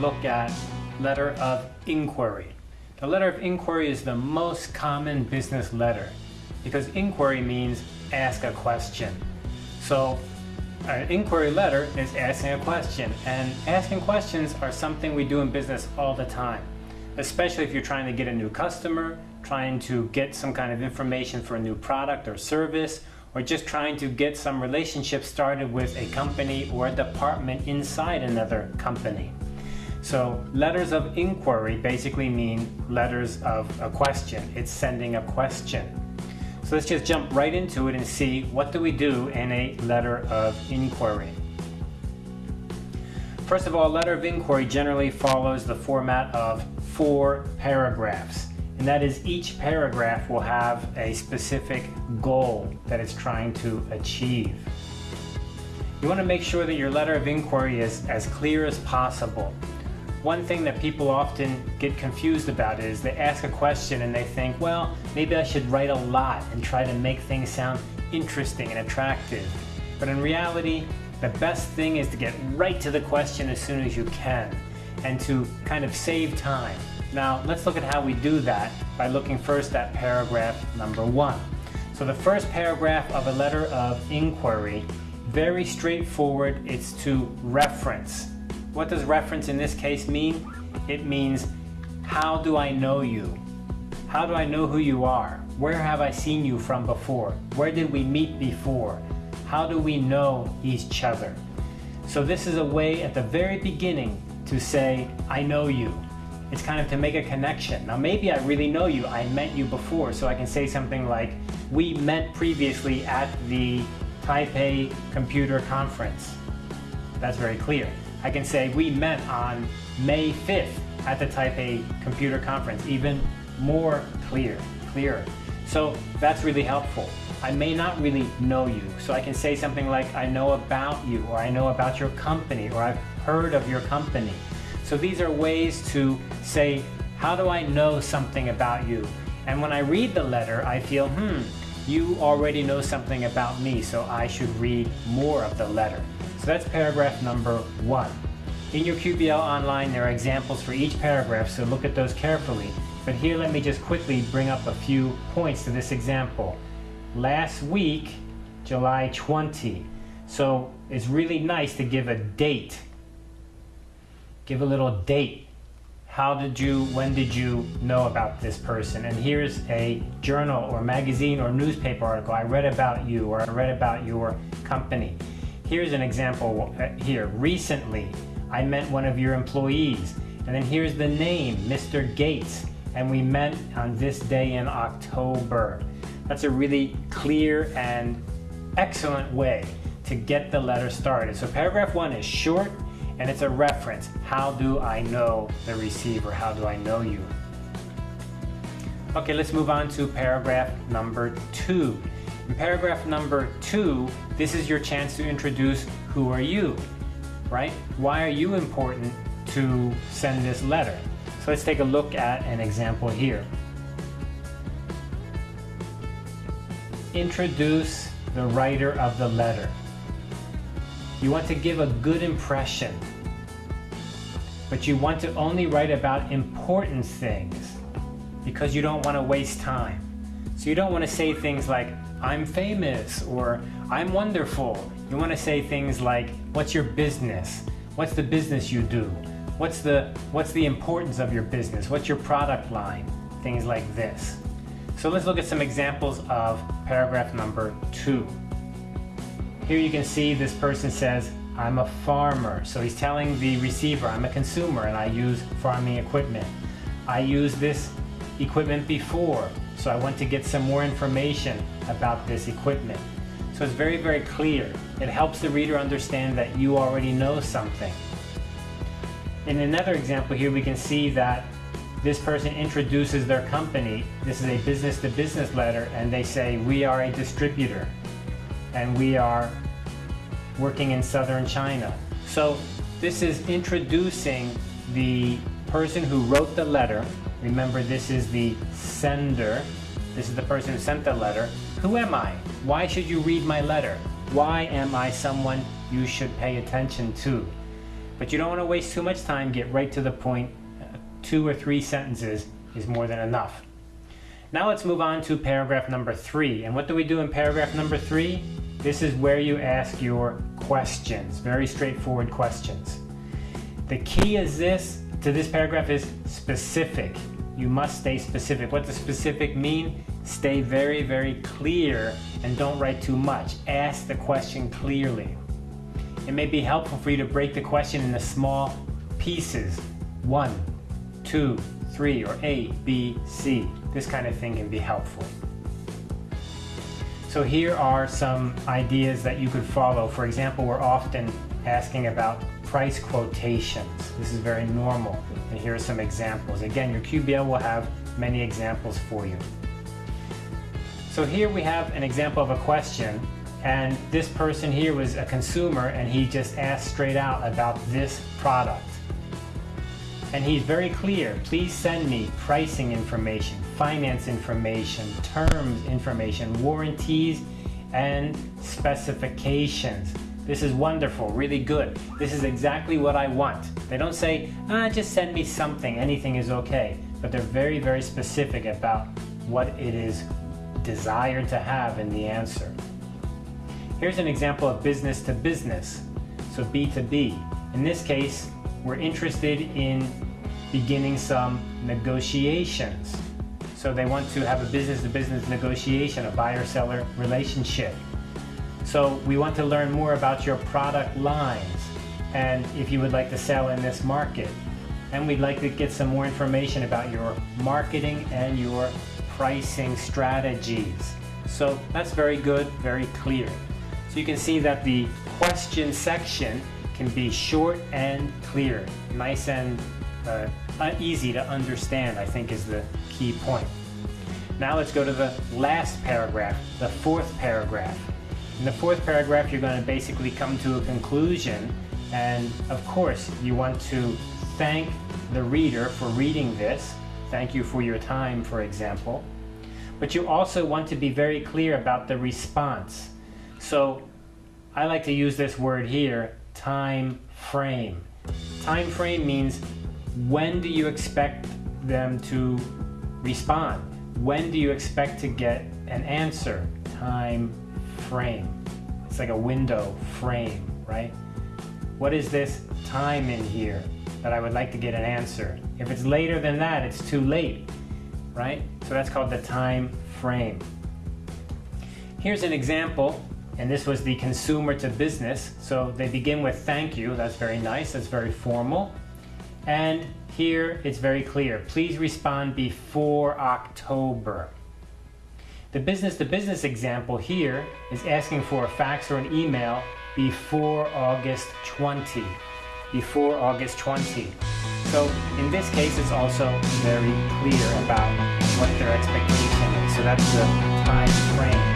look at letter of inquiry. The letter of inquiry is the most common business letter because inquiry means ask a question. So an inquiry letter is asking a question and asking questions are something we do in business all the time, especially if you're trying to get a new customer, trying to get some kind of information for a new product or service, or just trying to get some relationship started with a company or a department inside another company. So letters of inquiry basically mean letters of a question. It's sending a question. So let's just jump right into it and see what do we do in a letter of inquiry. First of all, a letter of inquiry generally follows the format of four paragraphs. And that is each paragraph will have a specific goal that it's trying to achieve. You want to make sure that your letter of inquiry is as clear as possible. One thing that people often get confused about is they ask a question and they think, well, maybe I should write a lot and try to make things sound interesting and attractive. But in reality, the best thing is to get right to the question as soon as you can and to kind of save time. Now let's look at how we do that by looking first at paragraph number one. So the first paragraph of a letter of inquiry, very straightforward, it's to reference. What does reference in this case mean? It means how do I know you? How do I know who you are? Where have I seen you from before? Where did we meet before? How do we know each other? So this is a way at the very beginning to say, I know you. It's kind of to make a connection. Now maybe I really know you, I met you before, so I can say something like, we met previously at the Taipei Computer Conference. That's very clear. I can say, we met on May 5th at the Taipei Computer Conference. Even more clear, clearer. So that's really helpful. I may not really know you, so I can say something like, I know about you, or I know about your company, or I've heard of your company. So these are ways to say, how do I know something about you? And when I read the letter, I feel, hmm, you already know something about me, so I should read more of the letter. So that's paragraph number one. In your QBL Online, there are examples for each paragraph, so look at those carefully. But here, let me just quickly bring up a few points to this example. Last week, July 20. So it's really nice to give a date give a little date. How did you, when did you know about this person? And here's a journal or magazine or newspaper article. I read about you or I read about your company. Here's an example uh, here. Recently, I met one of your employees. And then here's the name, Mr. Gates. And we met on this day in October. That's a really clear and excellent way to get the letter started. So paragraph one is short and it's a reference. How do I know the receiver? How do I know you? Okay, let's move on to paragraph number two. In paragraph number two, this is your chance to introduce who are you, right? Why are you important to send this letter? So let's take a look at an example here. Introduce the writer of the letter. You want to give a good impression, but you want to only write about important things because you don't want to waste time. So you don't want to say things like, I'm famous or I'm wonderful. You want to say things like, what's your business? What's the business you do? What's the, what's the importance of your business? What's your product line? Things like this. So let's look at some examples of paragraph number two. Here you can see this person says, I'm a farmer. So he's telling the receiver, I'm a consumer and I use farming equipment. I used this equipment before, so I want to get some more information about this equipment. So it's very, very clear. It helps the reader understand that you already know something. In another example here, we can see that this person introduces their company. This is a business-to-business -business letter, and they say, we are a distributor and we are working in southern China. So this is introducing the person who wrote the letter. Remember, this is the sender. This is the person who sent the letter. Who am I? Why should you read my letter? Why am I someone you should pay attention to? But you don't want to waste too much time, get right to the point. Uh, two or three sentences is more than enough. Now let's move on to paragraph number three. And what do we do in paragraph number three? This is where you ask your questions, very straightforward questions. The key is this to this paragraph is specific. You must stay specific. What does specific mean? Stay very, very clear and don't write too much. Ask the question clearly. It may be helpful for you to break the question into small pieces. One, two, three, or A, B, C. This kind of thing can be helpful. So here are some ideas that you could follow. For example, we're often asking about price quotations. This is very normal. And here are some examples. Again, your QBL will have many examples for you. So here we have an example of a question and this person here was a consumer and he just asked straight out about this product. And he's very clear, please send me pricing information, finance information, terms information, warranties, and specifications. This is wonderful, really good. This is exactly what I want. They don't say, ah, just send me something, anything is okay. But they're very, very specific about what it is desired to have in the answer. Here's an example of business to business, so B2B. In this case, we're interested in beginning some negotiations. So they want to have a business-to-business -business negotiation, a buyer-seller relationship. So we want to learn more about your product lines and if you would like to sell in this market. And we'd like to get some more information about your marketing and your pricing strategies. So that's very good, very clear. So you can see that the question section can be short and clear, nice and uh, easy to understand, I think is the key point. Now let's go to the last paragraph, the fourth paragraph. In the fourth paragraph, you're going to basically come to a conclusion, and of course, you want to thank the reader for reading this. Thank you for your time, for example. But you also want to be very clear about the response. So I like to use this word here, time frame. Time frame means when do you expect them to respond? When do you expect to get an answer? Time frame. It's like a window frame, right? What is this time in here that I would like to get an answer? If it's later than that, it's too late, right? So that's called the time frame. Here's an example, and this was the consumer to business. So they begin with thank you. That's very nice. That's very formal. And here it's very clear. Please respond before October. The business-to-business example here is asking for a fax or an email before August 20. Before August 20. So in this case, it's also very clear about what their expectation is. So that's the time frame.